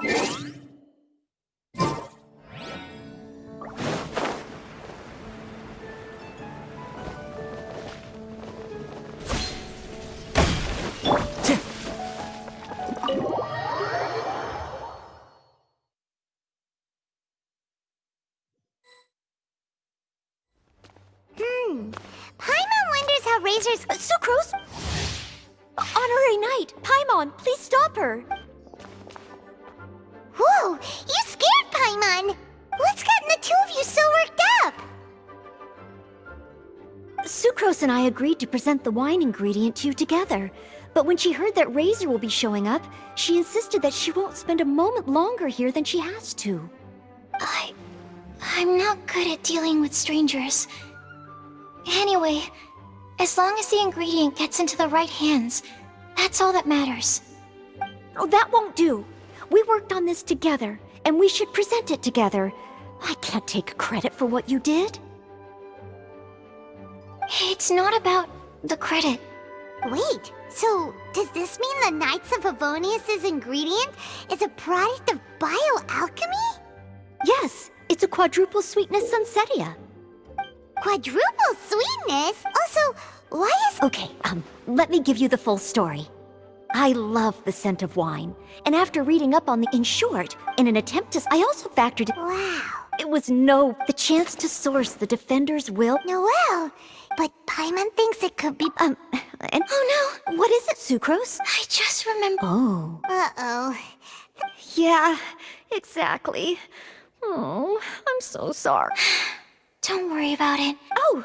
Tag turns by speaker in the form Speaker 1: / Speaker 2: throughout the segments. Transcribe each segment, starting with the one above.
Speaker 1: Hmm. Razor's...
Speaker 2: Uh, Sucrose? Honorary Knight, Paimon, please stop her!
Speaker 1: You scared Paimon! What's gotten the two of you so worked up?
Speaker 2: Sucrose and I agreed to present the wine ingredient to you together. But when she heard that Razor will be showing up, she insisted that she won't spend a moment longer here than she has to.
Speaker 1: I... I'm not good at dealing with strangers. Anyway, as long as the ingredient gets into the right hands, that's all that matters.
Speaker 2: Oh, that won't do. We worked on this together, and we should present it together. I can't take credit for what you did.
Speaker 1: It's not about the credit.
Speaker 3: Wait, so does this mean the Knights of Favonius' ingredient is a product of bioalchemy?
Speaker 2: Yes, it's a quadruple sweetness Sunsetia.
Speaker 3: Quadruple sweetness? Also, why is...
Speaker 2: Okay, um, let me give you the full story. I love the scent of wine, and after reading up on the In short, in an attempt to... I also factored...
Speaker 3: Wow.
Speaker 2: It was no... the chance to source the Defender's will...
Speaker 3: Noelle! but Paimon thinks it could be...
Speaker 2: Um, and...
Speaker 1: Oh
Speaker 2: no! What is it, Sucrose?
Speaker 1: I just remember...
Speaker 2: Oh.
Speaker 3: Uh-oh.
Speaker 2: Yeah, exactly. Oh, I'm so sorry.
Speaker 1: Don't worry about it.
Speaker 2: Oh,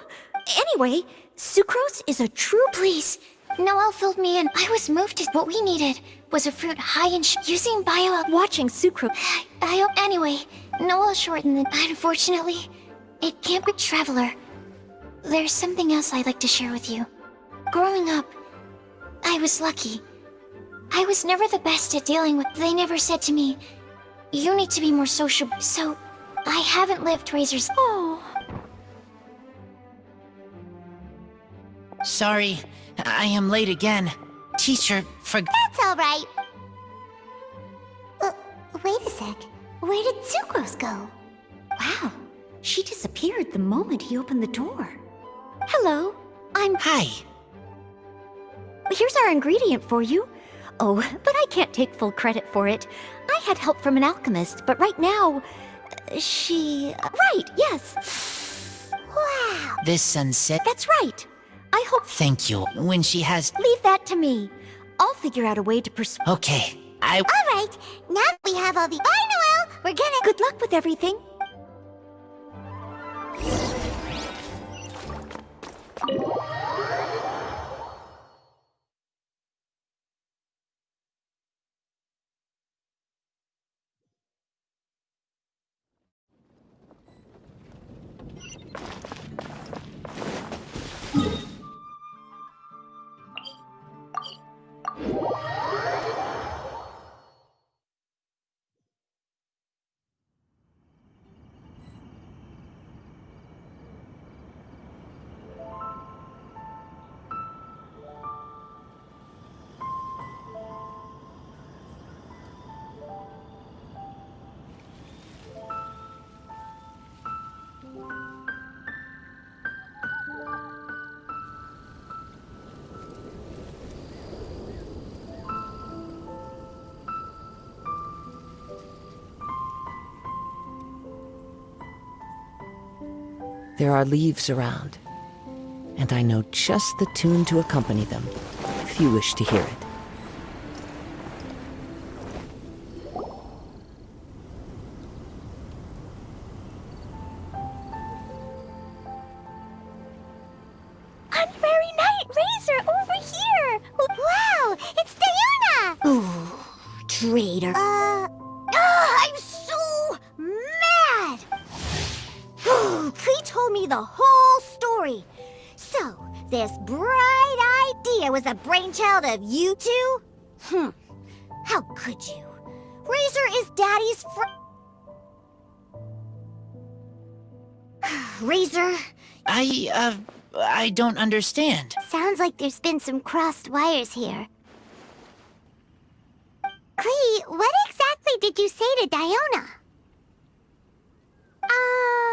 Speaker 2: anyway, Sucrose is a true...
Speaker 1: Please, Noelle filled me in. I was moved to... What we needed was a fruit high in Using bio...
Speaker 2: Watching Sucrose...
Speaker 1: I... Anyway, Noelle shortened it. Unfortunately, it can't be Traveler. There's something else I'd like to share with you. Growing up, I was lucky. I was never the best at dealing with... They never said to me, you need to be more sociable. So, I haven't lived Razor's...
Speaker 2: Oh...
Speaker 4: Sorry, I am late again. Teacher, for-
Speaker 3: That's alright. Wait a sec. Where did Sucrose go?
Speaker 2: Wow, she disappeared the moment he opened the door. Hello, I'm-
Speaker 4: Hi.
Speaker 2: Here's our ingredient for you. Oh, but I can't take full credit for it. I had help from an alchemist, but right now... uh, She... uh, Right, yes.
Speaker 3: Wow.
Speaker 4: This sunset-
Speaker 2: That's right. I hope...
Speaker 4: Thank you. When she has-
Speaker 2: Leave that to me. I'll figure out a way to persuade...
Speaker 4: Okay, I-
Speaker 3: Alright, now that we have all the- Bye, Noelle! We're gonna-
Speaker 2: Good luck with everything.
Speaker 5: There are leaves around, and I know just the tune to accompany them, if you wish to hear it.
Speaker 3: Honorary Knight Razor over here! Wow, it's Diona!
Speaker 2: Ooh, traitor.
Speaker 3: Uh... the whole story. So, this bright idea was a brainchild of you two? Hmm. How could you? Razor is Daddy's fr- Razor,
Speaker 4: I, uh, I don't understand.
Speaker 3: sounds like there's been some crossed wires here. Klee, what exactly did you say to Diona? Um,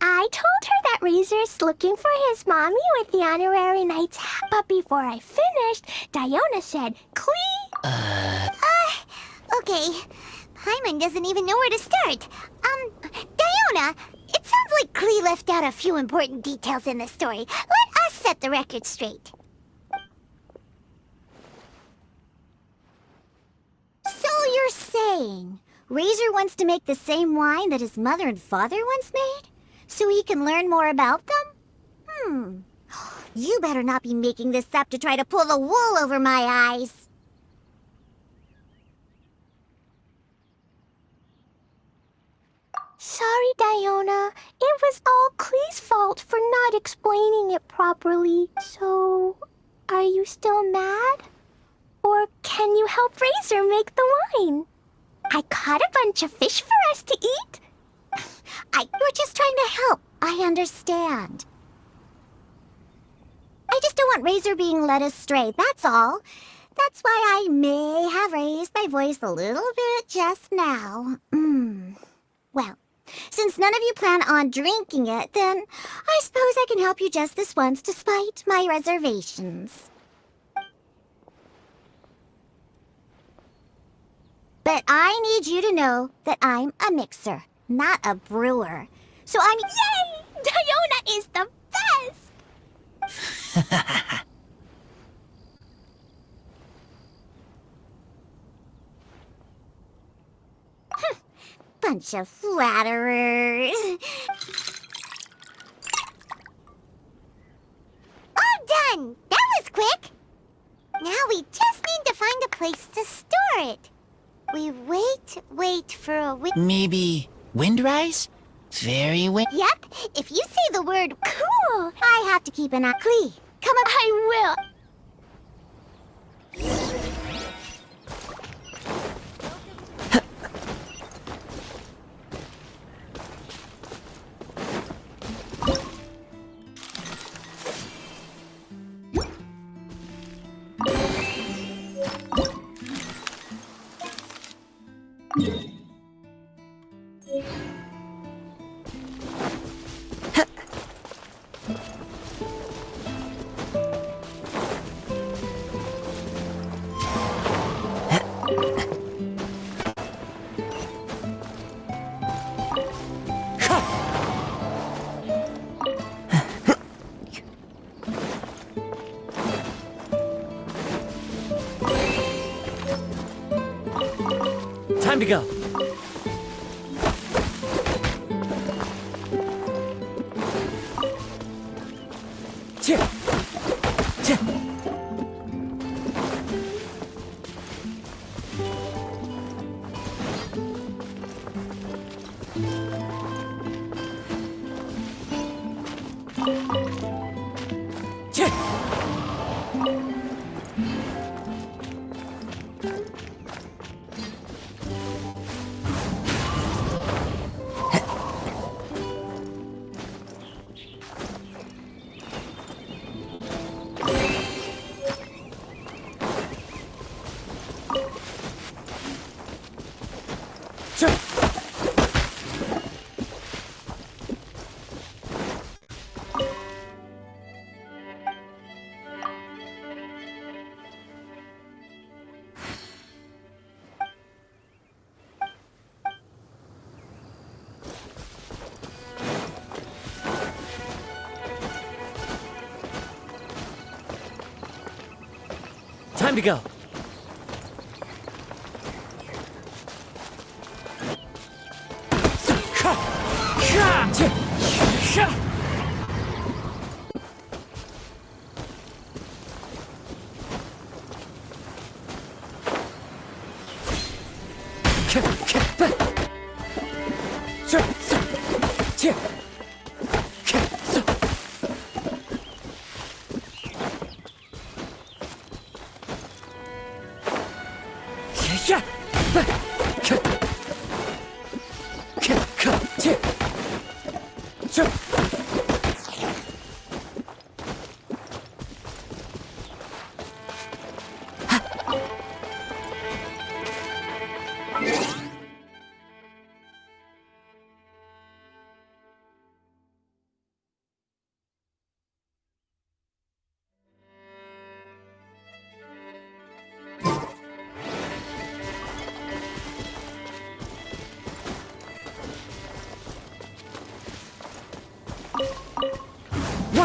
Speaker 3: I told her that Razor's looking for his mommy with the honorary knight's hat. But before I finished, Diona said, Klee... Uh... okay. Paimon doesn't even know where to start. Um, Diona, it sounds like Klee left out a few important details in the story. Let us set the record straight. So you're saying Razor wants to make the same wine that his mother and father once made? So he can learn more about them? Hmm. You better not be making this up to try to pull the wool over my eyes. Sorry, Diona. It was all Klee's fault for not explaining it properly. So, are you still mad? Or can you help Razor make the wine? I caught a bunch of fish for us to eat. I, we're just trying to help. I understand. I just don't want Razor being led astray, that's all. That's why I may have raised my voice a little bit just now. Mm. Well, since none of you plan on drinking it, then I suppose I can help you just this once despite my reservations. But I need you to know that I'm a mixer, not a brewer. So I'm- Yay! Diona is the best! Bunch of flatterers. All done! That was quick! Now we just need to find a place to store it. We wait, wait for a wi-
Speaker 4: Maybe Windrise? Very wind.
Speaker 3: Yep, if you say the word cool, I have to keep an eye. Klee, come up. I will.
Speaker 6: Time Time to go.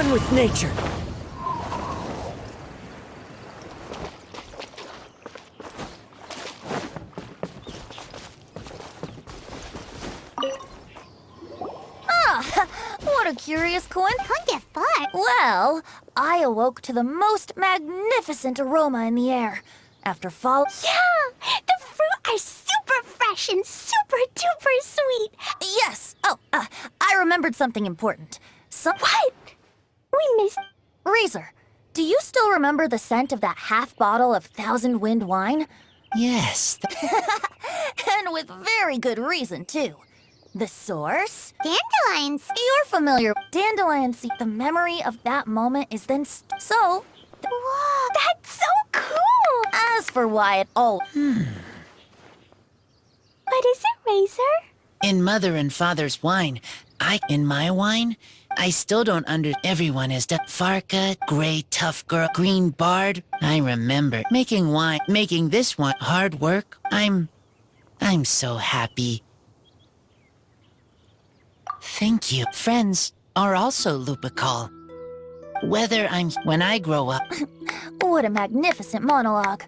Speaker 6: one with nature.
Speaker 3: Ah, what a curious coincidence.
Speaker 7: Well, I awoke to the most magnificent aroma in the air. After fall...
Speaker 3: Yeah! The fruit are super fresh and super duper sweet!
Speaker 7: Yes! Oh, uh, I remembered something important. Some...
Speaker 3: What? We missed.
Speaker 7: Razor, do you still remember the scent of that half bottle of Thousand Wind wine?
Speaker 4: Yes,
Speaker 7: and with very good reason, too. The source?
Speaker 3: Dandelions.
Speaker 7: You're familiar. Dandelion seed. The memory of that moment is then st- so.
Speaker 3: Whoa, that's so cool.
Speaker 7: As for why it all. Hmm.
Speaker 3: What is it, Razor?
Speaker 4: in mother and father's wine. I, in my wine, I still don't under. Everyone is the Farka, gray tough girl, green bard. I remember making wine, making this one hard work. I'm, I'm so happy. Thank you. Friends are also Lupical. Whether I'm when I grow up,
Speaker 7: What a magnificent monologue.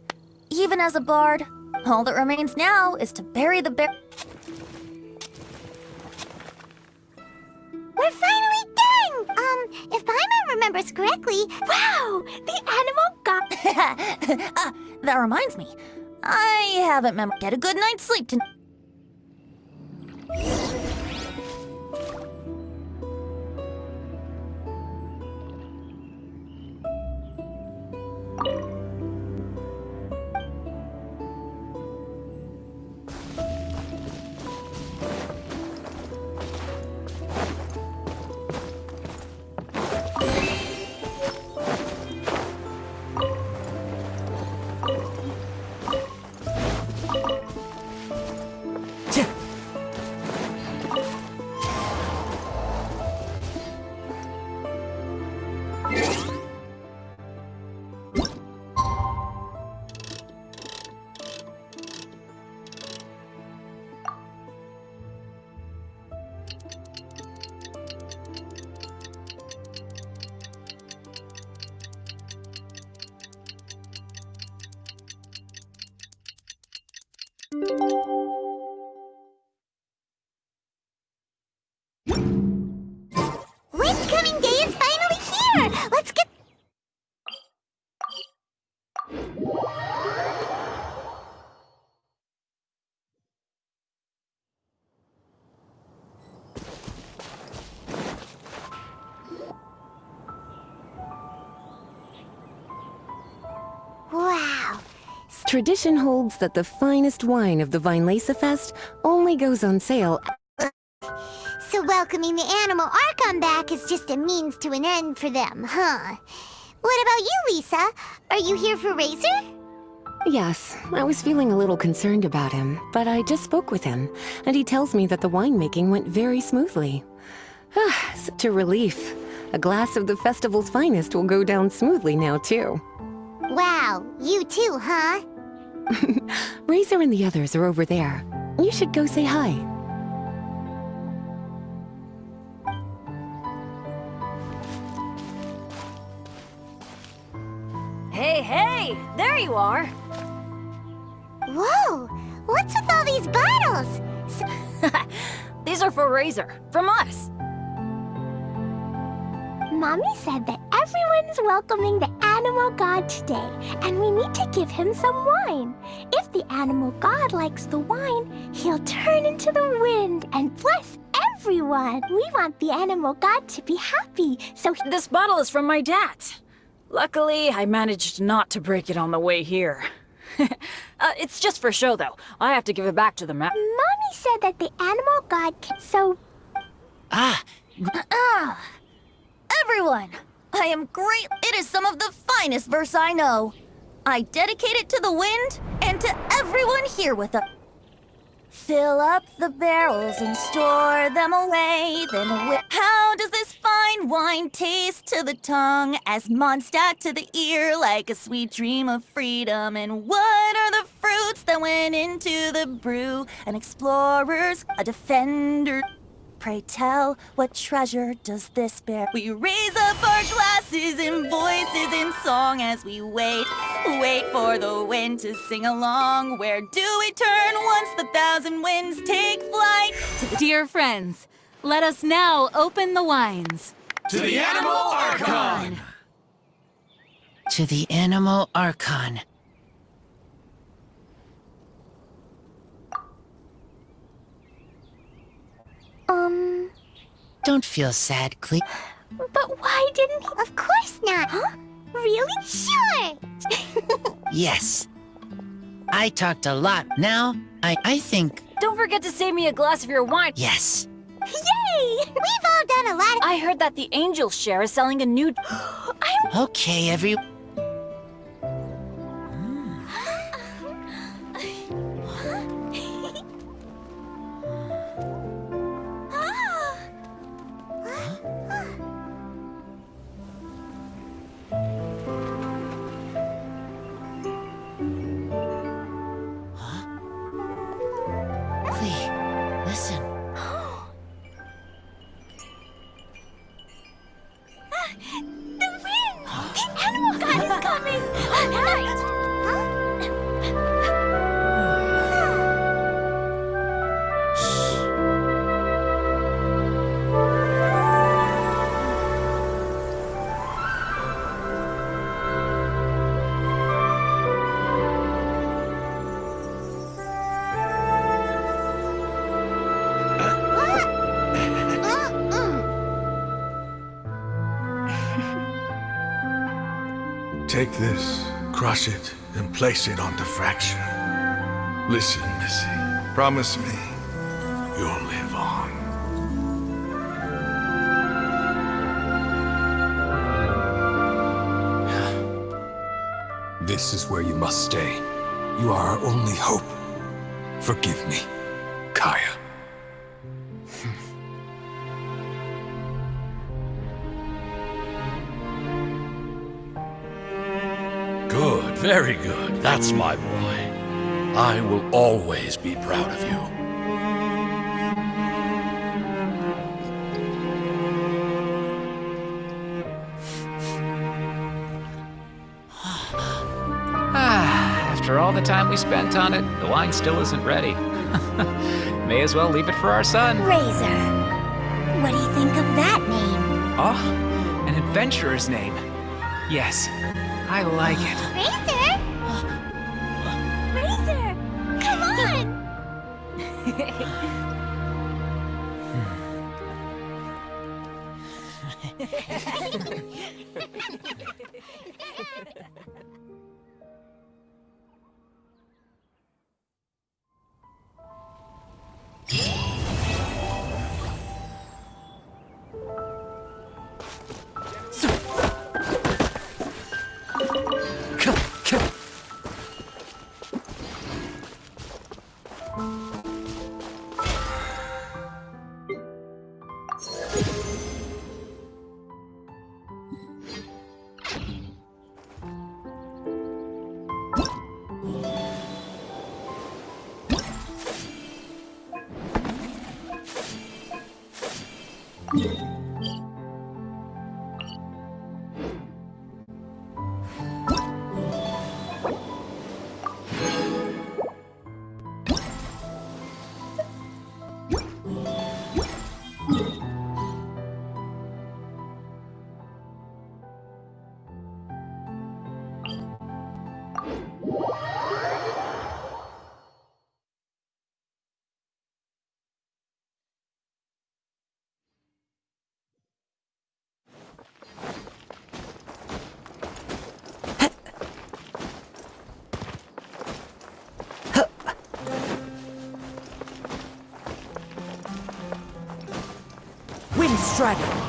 Speaker 7: Even as a bard, all that remains now is to bury the bear.
Speaker 3: We're finally done. Um, if Paimon remembers correctly, wow, the animal got.
Speaker 7: ah, that reminds me. I haven't mem- Get a good night's sleep tonight.
Speaker 8: Tradition holds that the finest wine of the Weinlesefest only goes on sale
Speaker 3: So welcoming the Anemo Archon back is just a means to an end for them, huh? What about you, Lisa? Are you here for Razor?
Speaker 8: Yes, I was feeling a little concerned about him, but I just spoke with him, and he tells me that the winemaking went very smoothly. Ah, Such a relief. A glass of the festival's finest will go down smoothly now, too.
Speaker 3: Wow, you too, huh?
Speaker 8: Razor and the others are over there. You should go say hi.
Speaker 7: Hey, hey! There you are!
Speaker 3: Whoa, what's with all these bottles?
Speaker 7: These are for Razor, from us.
Speaker 3: Mommy said that everyone's welcoming the Anemo god today, and we need to give him some wine. If the Anemo god likes the wine, he'll turn into the wind and bless everyone. We want the Anemo god to be happy, so he-
Speaker 9: This bottle is from my dad. Luckily, I managed not to break it on the way here. uh, it's just for show, though. I have to give it back to the ma-
Speaker 3: Mommy said that the Anemo god can. So,
Speaker 4: ah,
Speaker 7: Ah! Everyone! I am great. It is some of the finest verse I know. I dedicate it to the wind and to everyone here with us. Fill up the barrels and store them away. Then how does this fine wine taste to the tongue as Mondstadt to the ear like a sweet dream of freedom? And what are the fruits that went into the brew? An explorer's, a defender. Pray tell, what treasure does this bear? We raise up our glasses and voices in song as we wait, wait for the wind to sing along. Where do we turn once the thousand winds take flight?
Speaker 10: Dear friends, let us now open the wines. To the Anemo Archon!
Speaker 4: To the Anemo Archon.
Speaker 3: Um,
Speaker 4: Don't feel sad, Klee.
Speaker 3: but why didn't he? Of course not. Huh? Really? Sure.
Speaker 4: Yes. I talked a lot. Now, I, I think,
Speaker 9: Don't forget to save me a glass of your wine.
Speaker 4: yes.
Speaker 3: Yay! We've all done a lot of.
Speaker 9: I heard that the Angel Share is selling a new. I'm...
Speaker 4: okay, every... listen.
Speaker 10: Take this, crush it, and place it on the fracture. Listen, Missy. Promise me you'll live on.
Speaker 11: This is where you must stay. You are our only hope. Forgive me, Kaya.
Speaker 12: Very good. That's my boy. I will always be proud of you.
Speaker 13: Ah, after all the time we spent on it, the wine still isn't ready. May as well leave it for our son.
Speaker 3: Razor. What do you think of that name?
Speaker 13: Oh, an adventurer's name. Yes, I like it.
Speaker 3: Razor? Razor! Come on!
Speaker 5: Wind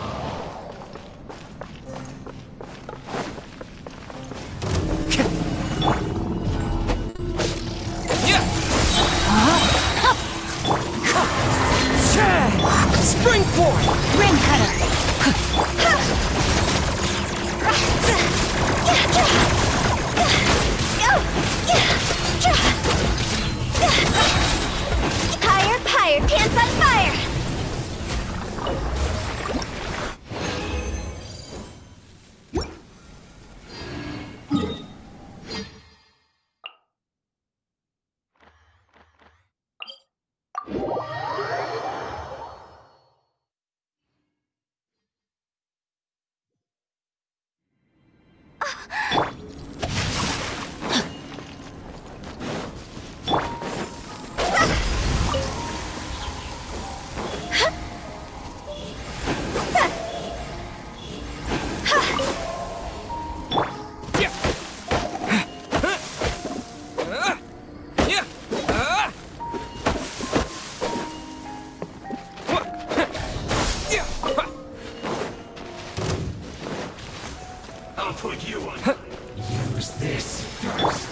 Speaker 6: Use this first.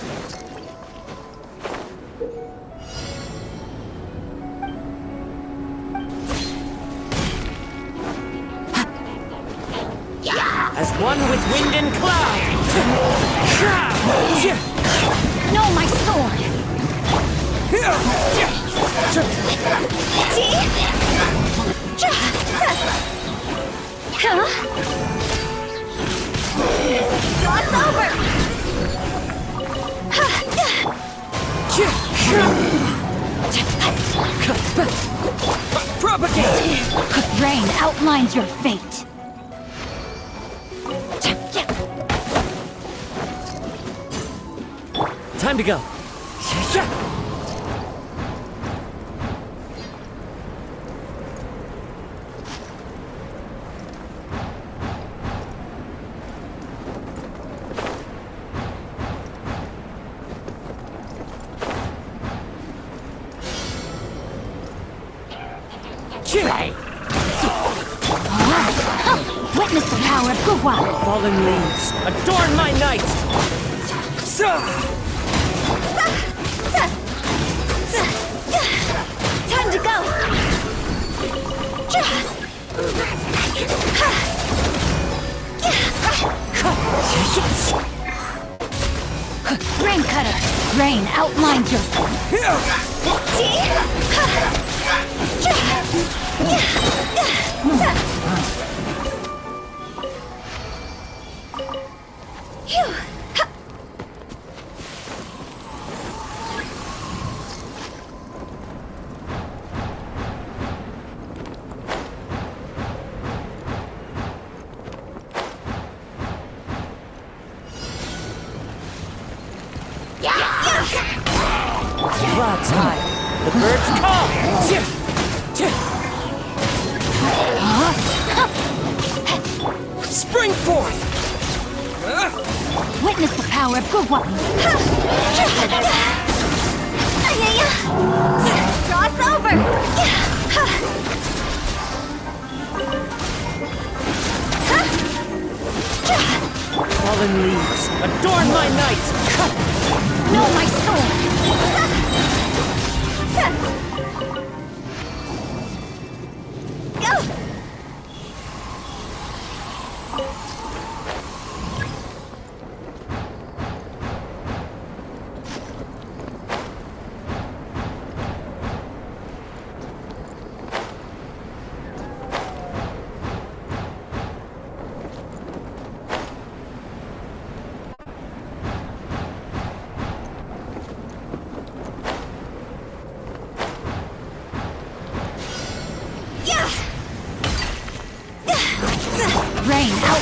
Speaker 14: As one with wind and cloud!
Speaker 15: No, my sword! Over! Rain outlines your fate.
Speaker 6: Time to go.
Speaker 15: Cutter! Rain outlines your...
Speaker 6: Cloud's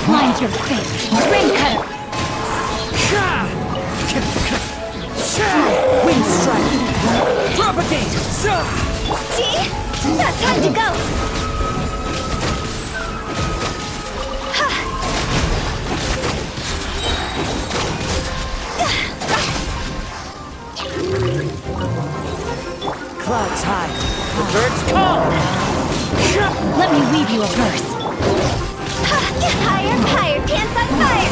Speaker 15: Rain your fate. Rain cutter!
Speaker 6: Wind strike! Propagate!
Speaker 15: See? Time to go!
Speaker 6: Clouds high. The birds call!
Speaker 15: Let me weave you a verse. Higher, higher, pants on fire!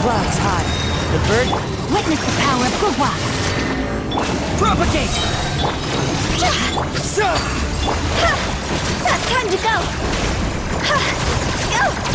Speaker 6: Clouds high. The bird
Speaker 15: Witness the power of Gua.
Speaker 6: propagate. So,
Speaker 16: Time to go! Go!
Speaker 15: No,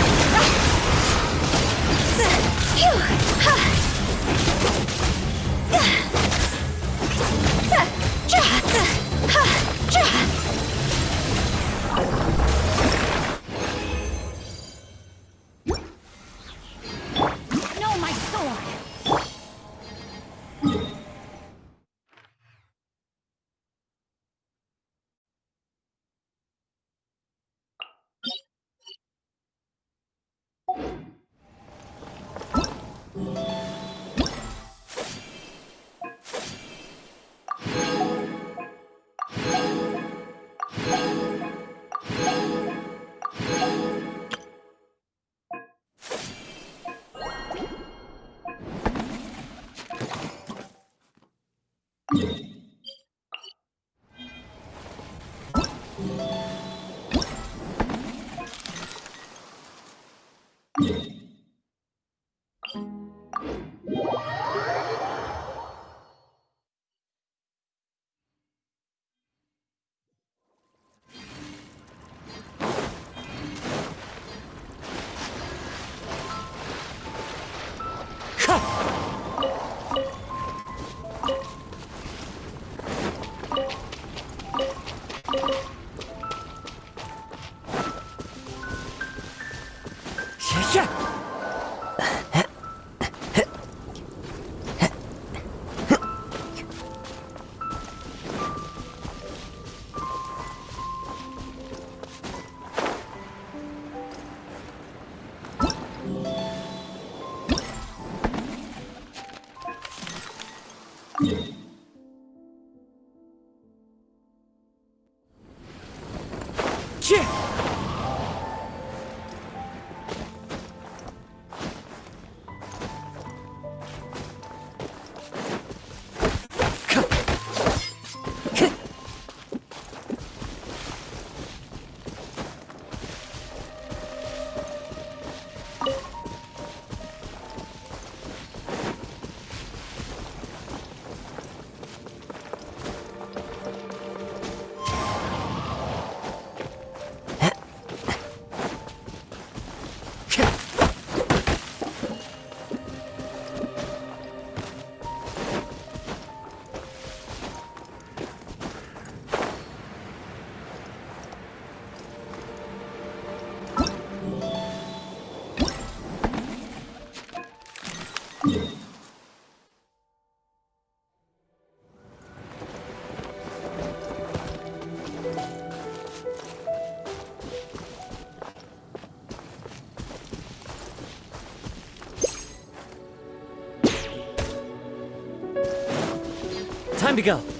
Speaker 6: Time to go.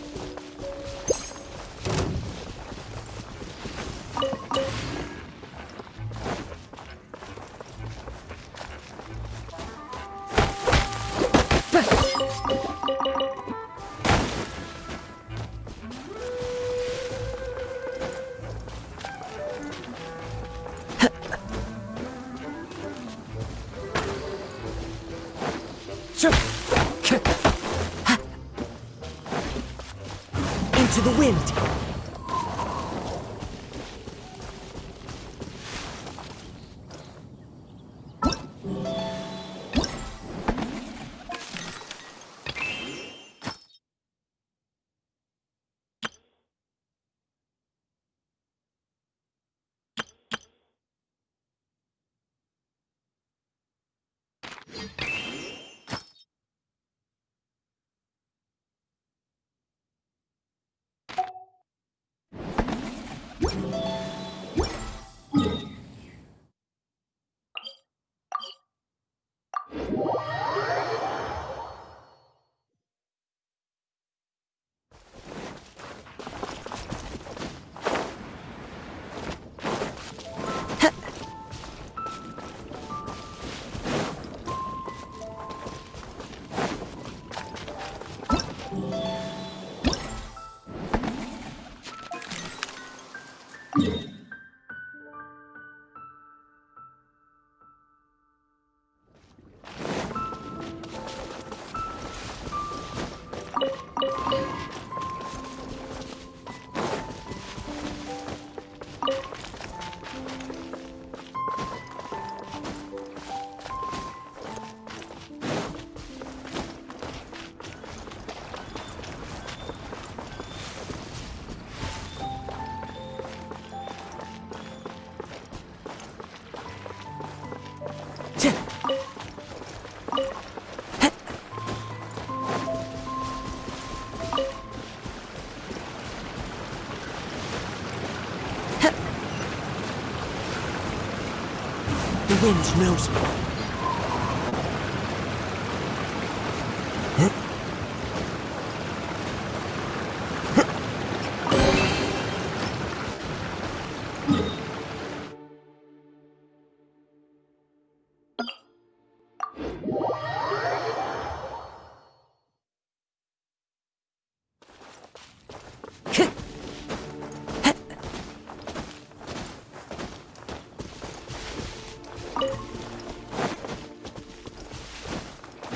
Speaker 6: Wind knows me.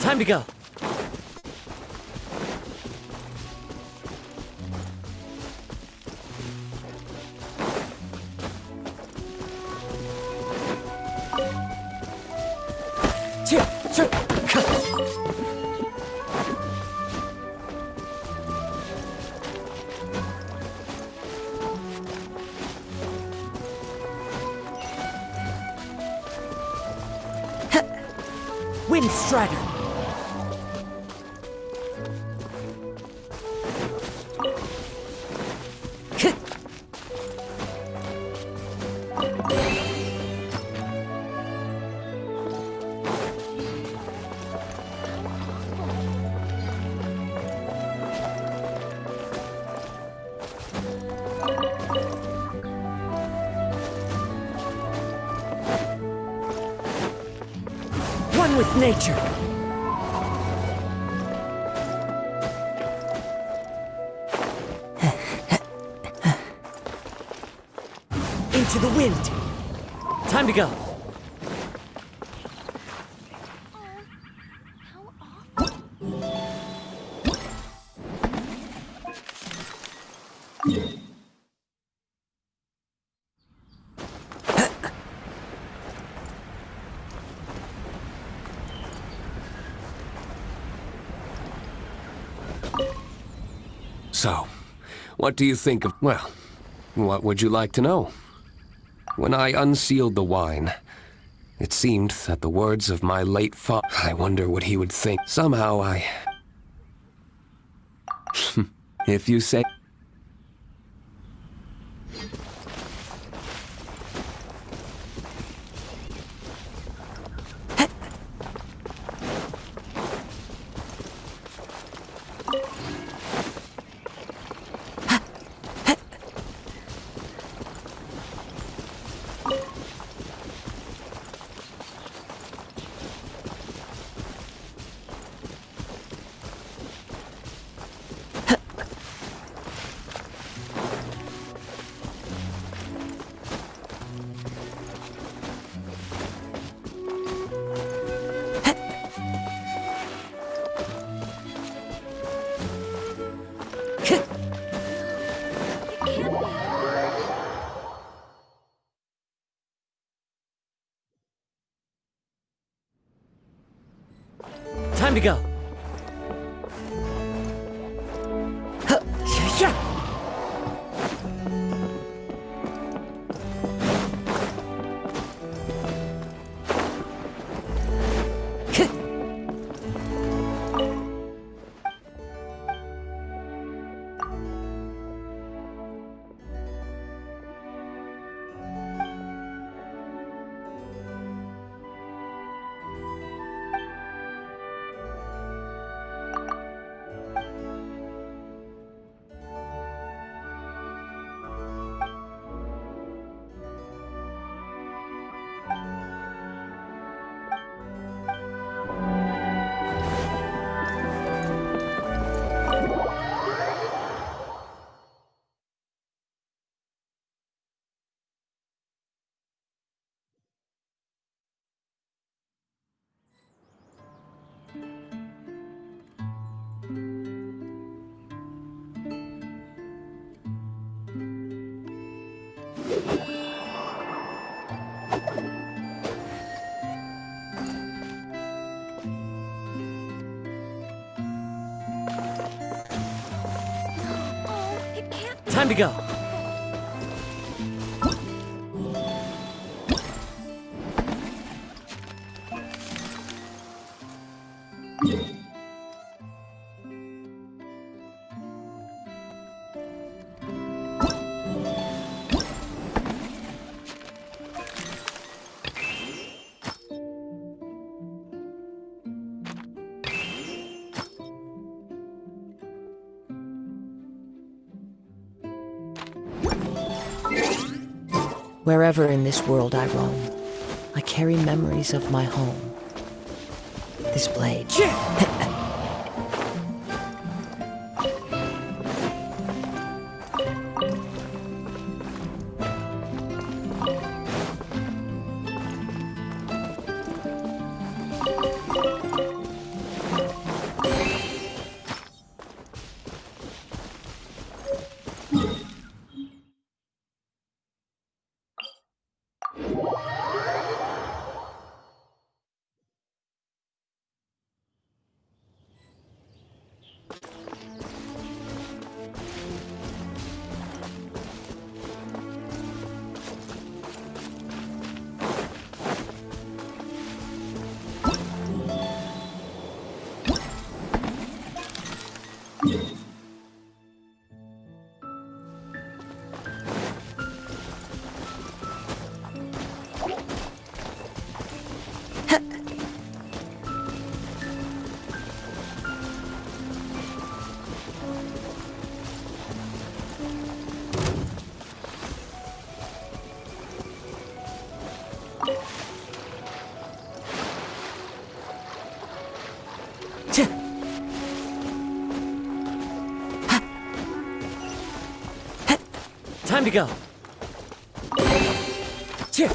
Speaker 6: Time to go.
Speaker 17: So, what do you think of. Well, what would you like to know? When I unsealed the wine, it seemed that the words of my late father. I wonder what he would think. Somehow I. if you say. Time to go.
Speaker 5: Wherever in this world I roam, I carry memories of my home. This blade.
Speaker 6: Time to go. Cheer.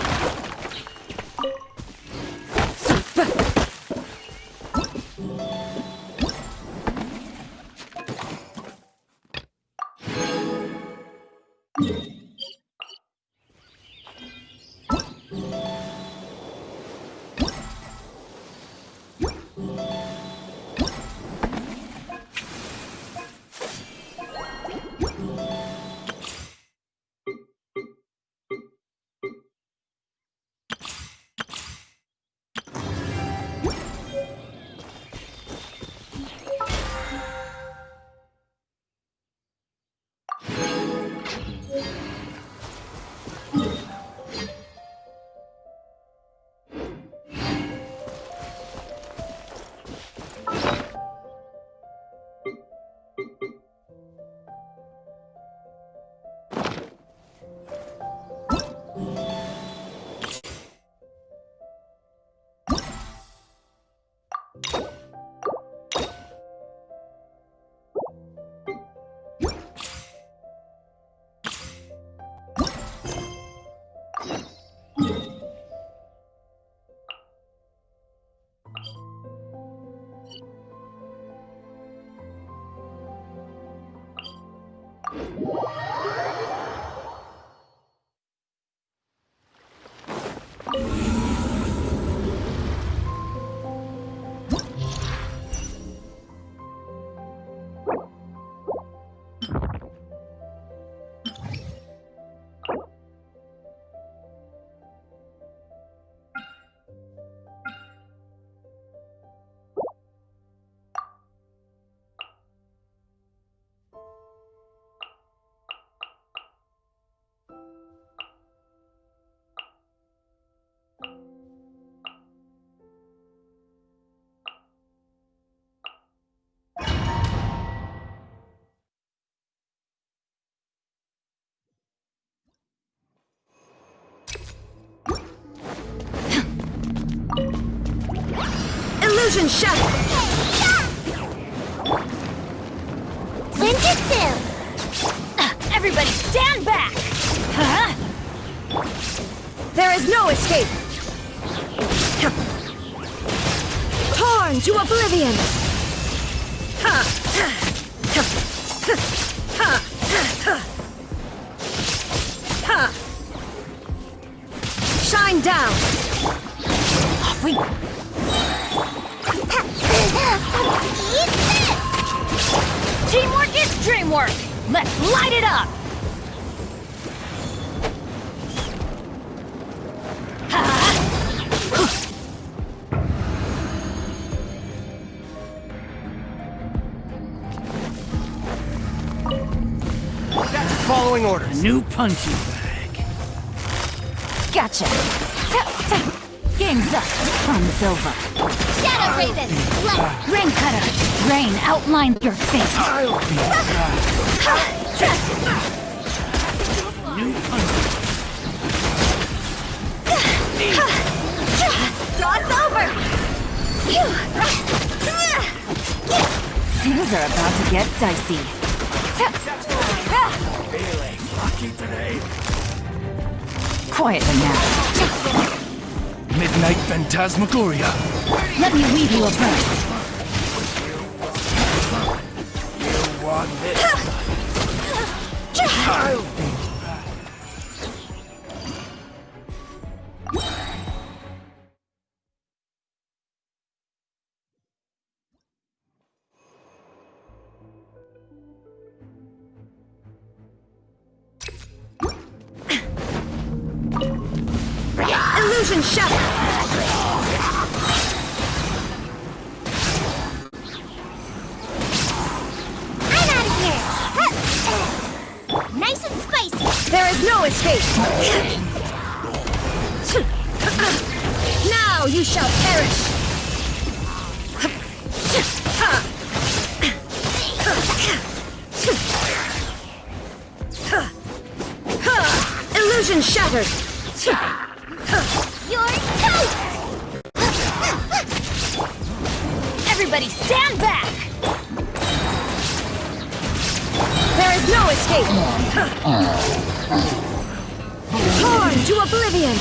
Speaker 15: Illusion Shadow!
Speaker 3: Ninjutsu!
Speaker 15: Everybody stand back! Huh? There is no escape! Torn to oblivion! Ha! Ha! Ha! Ha! Shine down! Off we Teamwork is dreamwork! Let's light it up!
Speaker 6: That's following orders.
Speaker 18: New punching bag.
Speaker 15: Gotcha! Game's up. Fun's over.
Speaker 3: Shadow Raven! Left!
Speaker 15: Rain Cutter! Rain, outline your fate!
Speaker 18: New punching
Speaker 15: Toss over! Things are about to get dicey.
Speaker 3: Feeling lucky today.
Speaker 15: Quiet them now.
Speaker 3: Midnight Phantasmagoria.
Speaker 15: Let me weave you a verse.
Speaker 3: I'll
Speaker 15: There is no escape! Now you shall perish! Illusion shattered!
Speaker 19: You're toast!
Speaker 15: Everybody stand back! There is no escape! Torn to oblivion!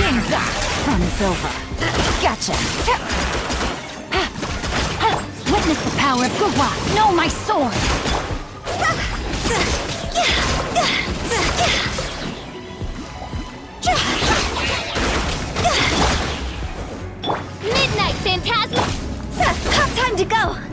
Speaker 15: Game's up! Fun is over. Gotcha! Witness the power of Guhua! Know my sword!
Speaker 19: Midnight Phantasm!
Speaker 15: Time to go!